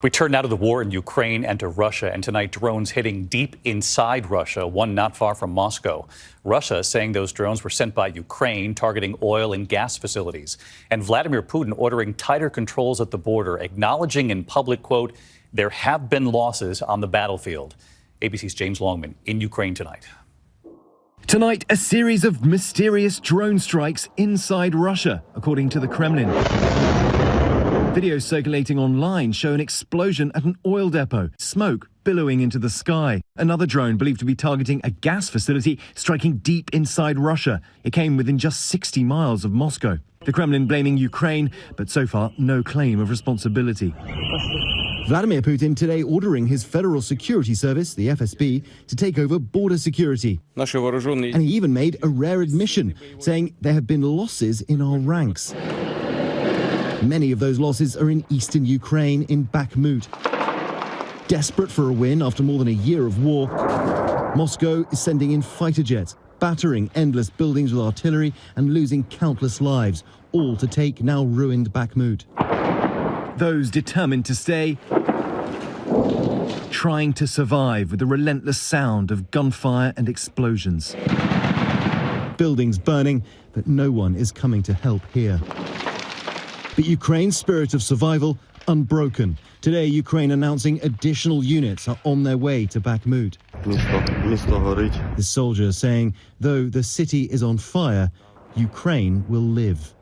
We turn now to the war in Ukraine and to Russia, and tonight drones hitting deep inside Russia, one not far from Moscow. Russia saying those drones were sent by Ukraine, targeting oil and gas facilities. And Vladimir Putin ordering tighter controls at the border, acknowledging in public, quote, there have been losses on the battlefield. ABC's James Longman in Ukraine tonight. Tonight, a series of mysterious drone strikes inside Russia, according to the Kremlin. Videos circulating online show an explosion at an oil depot, smoke billowing into the sky. Another drone believed to be targeting a gas facility striking deep inside Russia. It came within just 60 miles of Moscow. The Kremlin blaming Ukraine, but so far no claim of responsibility. Vladimir Putin today ordering his Federal Security Service, the FSB, to take over border security. And he even made a rare admission, saying there have been losses in our ranks. Many of those losses are in eastern Ukraine, in Bakhmut. Desperate for a win after more than a year of war, Moscow is sending in fighter jets, battering endless buildings with artillery and losing countless lives, all to take now ruined Bakhmut. Those determined to stay, trying to survive with the relentless sound of gunfire and explosions. Buildings burning, but no one is coming to help here. But Ukraine's spirit of survival unbroken. Today, Ukraine announcing additional units are on their way to Bakhmut. The soldier saying, though the city is on fire, Ukraine will live.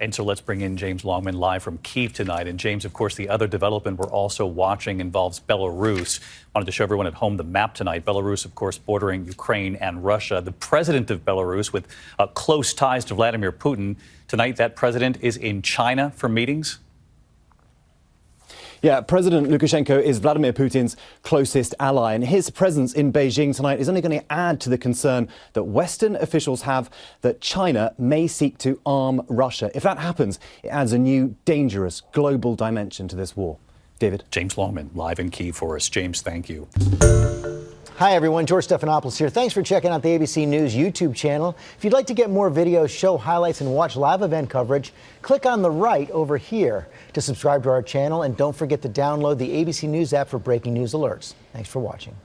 And so let's bring in James Longman live from Kiev tonight. And James, of course, the other development we're also watching involves Belarus. Wanted to show everyone at home the map tonight. Belarus, of course, bordering Ukraine and Russia. The president of Belarus, with uh, close ties to Vladimir Putin, tonight that president is in China for meetings. Yeah, President Lukashenko is Vladimir Putin's closest ally, and his presence in Beijing tonight is only going to add to the concern that Western officials have that China may seek to arm Russia. If that happens, it adds a new, dangerous global dimension to this war. David? James Longman, live in Kiev for us. James, thank you. Hi, everyone. George Stephanopoulos here. Thanks for checking out the ABC News YouTube channel. If you'd like to get more videos, show highlights, and watch live event coverage, click on the right over here to subscribe to our channel. And don't forget to download the ABC News app for breaking news alerts. Thanks for watching.